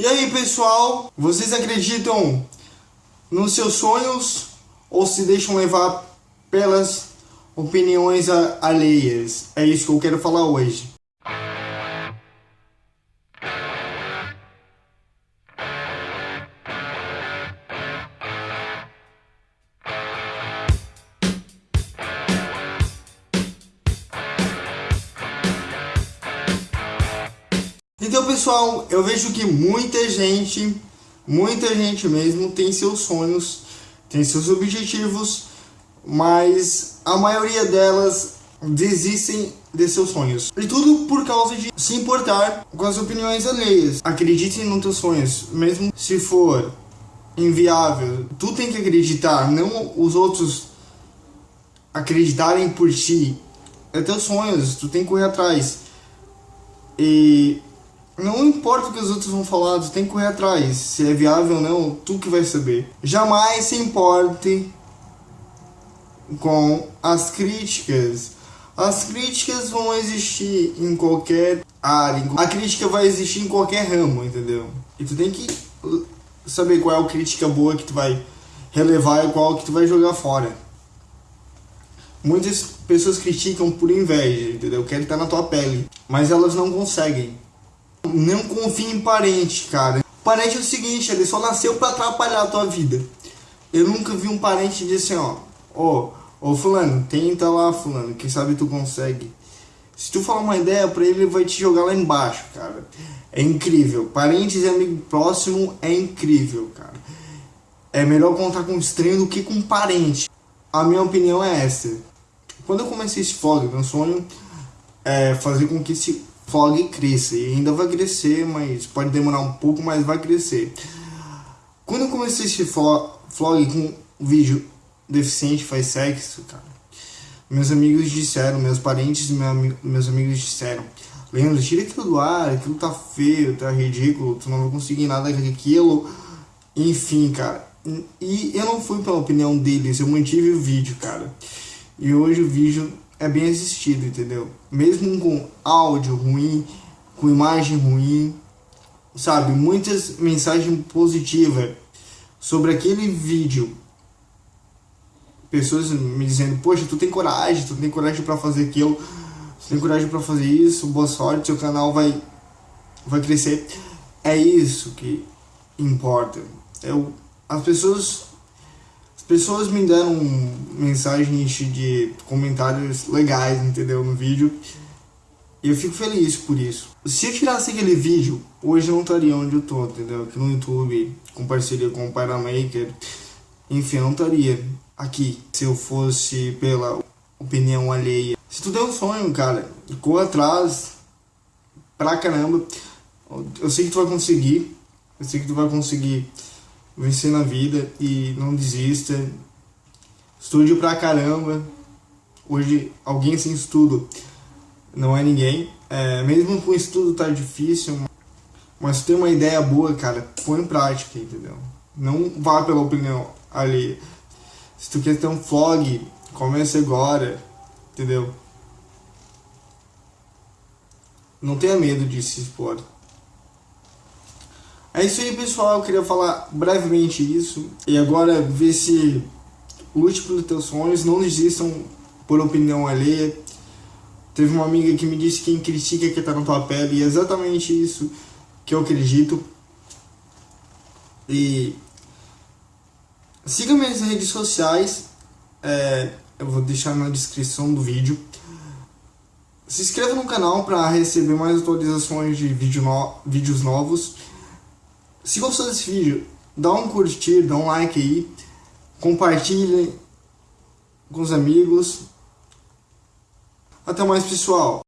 E aí pessoal, vocês acreditam nos seus sonhos ou se deixam levar pelas opiniões alheias? É isso que eu quero falar hoje. Então pessoal, eu vejo que muita gente, muita gente mesmo tem seus sonhos, tem seus objetivos, mas a maioria delas desistem de seus sonhos. E tudo por causa de se importar com as opiniões alheias. Acreditem nos teus sonhos, mesmo se for inviável. Tu tem que acreditar, não os outros acreditarem por ti. É teus sonhos, tu tem que correr atrás. E não importa o que os outros vão falar, tu tem que correr atrás. Se é viável ou não, tu que vai saber. Jamais se importe com as críticas. As críticas vão existir em qualquer área. A crítica vai existir em qualquer ramo, entendeu? E tu tem que saber qual é a crítica boa que tu vai relevar e qual que tu vai jogar fora. Muitas pessoas criticam por inveja, entendeu? Querem estar na tua pele, mas elas não conseguem. Não confie em parente, cara. Parente é o seguinte, ele só nasceu pra atrapalhar a tua vida. Eu nunca vi um parente dizer assim, ó, ó, ô fulano, tenta lá, fulano, quem sabe tu consegue. Se tu falar uma ideia pra ele, ele vai te jogar lá embaixo, cara. É incrível. Parentes e amigo próximo é incrível, cara. É melhor contar com estranho do que com parente. A minha opinião é essa. Quando eu comecei esse vlog, meu sonho é fazer com que esse vlog cresça. E ainda vai crescer, mas pode demorar um pouco, mas vai crescer. Quando eu comecei esse vlog com vídeo deficiente faz sexo, cara, meus amigos disseram, meus parentes e meus amigos disseram, Leandro, tira aquilo do ar, aquilo tá feio, tá ridículo, tu não vai conseguir nada com aquilo. Enfim, cara. E eu não fui pela opinião deles, eu mantive o vídeo, cara. E hoje o vídeo é bem assistido, entendeu? Mesmo com áudio ruim, com imagem ruim, sabe? Muitas mensagens positivas sobre aquele vídeo. Pessoas me dizendo, poxa, tu tem coragem, tu tem coragem para fazer aquilo, tu tem coragem para fazer isso, boa sorte, seu canal vai, vai crescer. É isso que importa. Eu, as pessoas pessoas me deram mensagens de comentários legais, entendeu, no vídeo. E eu fico feliz por isso. Se eu tirasse aquele vídeo, hoje eu não estaria onde eu tô, entendeu? Aqui no YouTube, com parceria com o Paramaker. Enfim, eu não estaria aqui se eu fosse pela opinião alheia. Se tu tem um sonho, cara, corra atrás pra caramba. Eu sei que tu vai conseguir. Eu sei que tu vai conseguir vencer na vida e não desista. Estude pra caramba. Hoje, alguém sem estudo não é ninguém. É, mesmo com estudo tá difícil, mas tem uma ideia boa, cara, põe em prática, entendeu? Não vá pela opinião ali. Se tu quer ter um vlog, comece agora, entendeu? Não tenha medo de se expor. É isso aí, pessoal. Eu queria falar brevemente isso. E agora, ver se lute pelos teus sonhos. Não desistam por opinião alheia. Teve uma amiga que me disse que quem critica é que tá na tua pele. E é exatamente isso que eu acredito. E siga minhas redes sociais. É, eu vou deixar na descrição do vídeo. Se inscreva no canal para receber mais atualizações de vídeo no, vídeos novos. Se gostou desse vídeo, dá um curtir, dá um like aí, compartilhe com os amigos. Até mais pessoal!